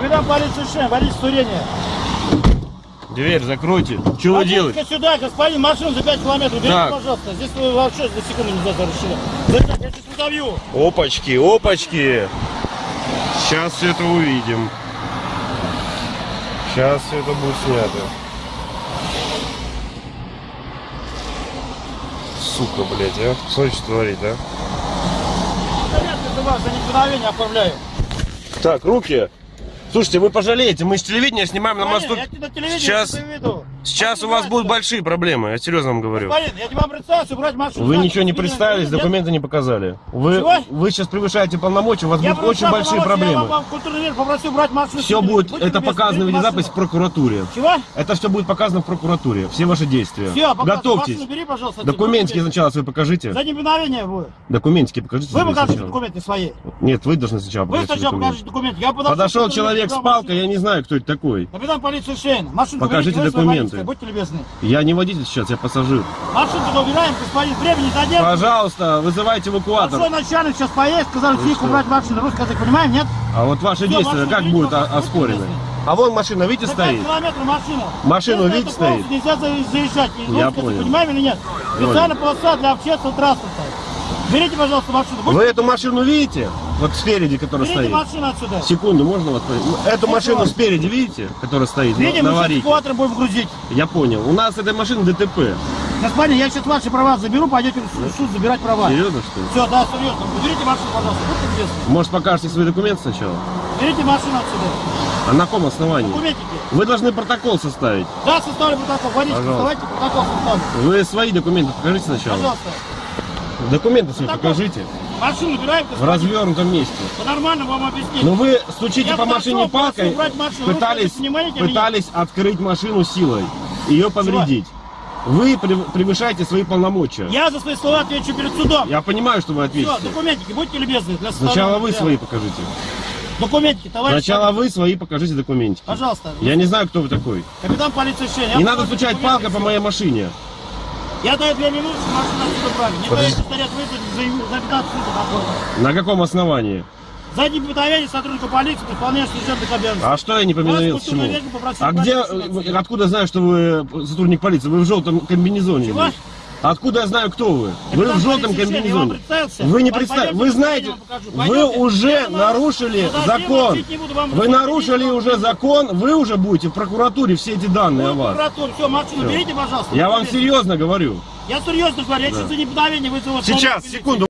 Капитан полиции Шен, водитель Турения. Дверь закройте. Что вы делаете? сюда, господин, машину за 5 километров. Берите, Так. пожалуйста. Здесь вы вообще за секунду не разрешили. Задержать, я сейчас удавью. Опачки, опачки. Сейчас все это увидим. Сейчас все это будет снято. Сука, блядь, а. Смотри, что творит, а. За вас за неповиновение оформляю. Так, руки. Слушайте, вы пожалеете, мы с телевидения снимаем на мосту. Сейчас, сейчас у вас будут большие проблемы, я серьезно вам говорю. Господин, я тебе вам представился, брать машину. Вы ничего не представились, документы не показали. Вы, Чего? вы сейчас превышаете полномочия, у вас Я будут очень большие что Я проблемы. вам культурный мир попросил брать машину. Все Будьте будет, любезны, это показано в видеозапись в прокуратуре. Чего? Это все будет показано в прокуратуре, все ваши действия. Все, Готовьтесь. Машину бери, пожалуйста. Документики сначала свои покажите. За неповиновение вы. Документики покажите. Вы покажите сначала. документы свои. Нет, вы должны сначала Вы сначала покажите документы. Подошел, Подошел к человек с палкой, я не знаю, кто это такой. Капитан полиции Шейн, машину Покажите документы. Будьте любезны. Я не водитель сейчас, я пассажир. Машину убираем, господин, времени задержим. Пожалуйста, вызывайте эвакуатор. Большой начальник сейчас поедет, сказали, Вы тихо убрать машину. Русский язык, понимаем, нет? А вот ваши Всё, действия как будут оспорены? А вон машина, видите, За 5 стоит? километров машина. Машину, Если видите, стоит? Нельзя за- заезжать. Я понял. Понимаем или нет? Специальная полоса для общественного транспорта. Берите, пожалуйста, машину. Вы эту машину видите? Вот спереди, которая Берите стоит. отсюда. Секунду, можно вас спросить? Эту машину вас. спереди, видите, которая стоит на- Видим, на мы сейчас эвакуатор будем грузить. Я понял. У нас этой машины ДТП. Господин, я сейчас ваши права заберу, пойдете в суд- суд забирать права. Серьезно, что ли? Все, да, серьезно. Берите машину, пожалуйста, будьте любезны. Может, покажете свои документы сначала? Берите машину отсюда. А на каком основании? Документики. Вы должны протокол составить. Да, составлю протокол. Водитель, Пожалуйста. давайте протокол составлю. Вы свои документы покажите сначала. Пожалуйста. Документы свои Протокол. покажите. Машину убираем, В развернутом месте. По-нормальному вам объяснить. Но вы стучите Я по машине палкой, пытались, пытались открыть машину силой, ее повредить. Вы прев- превышаете свои полномочия. Я, Я за свои слова отвечу перед судом. понимаю, что вы Все, ответите. документики, будьте любезны. Для Сначала вы свои покажите. Документики, товарищ. Сначала вы свои покажите документики. Пожалуйста. Я не знаю, кто вы такой. Капитан полиции. Не надо стучать палкой по моей машине. Я даю две минуты, машину отсюда брали. Не боитесь стоять вызвать за, за 15 минут такого. На каком основании? За неповиновение сотрудника полиции при исполнении служебных обязанностей. А что я не повиновился чему? культурный век попросил А где, отсюда. откуда знаю, что вы сотрудник полиции? Вы в желтом комбинезоне. Чего? Откуда я знаю, кто вы? Вы Капитан в желтом комбинезоне. Вы не представили. Вы знаете, вы уже нарушили закон. не Вы нарушили вам уже закон, вы уже будете в прокуратуре все эти данные о вас. Все, машину берите, пожалуйста. Я вам серьезно говорю. Я серьезно говорю, я сейчас за неповиновение вызову. Сейчас, секунду.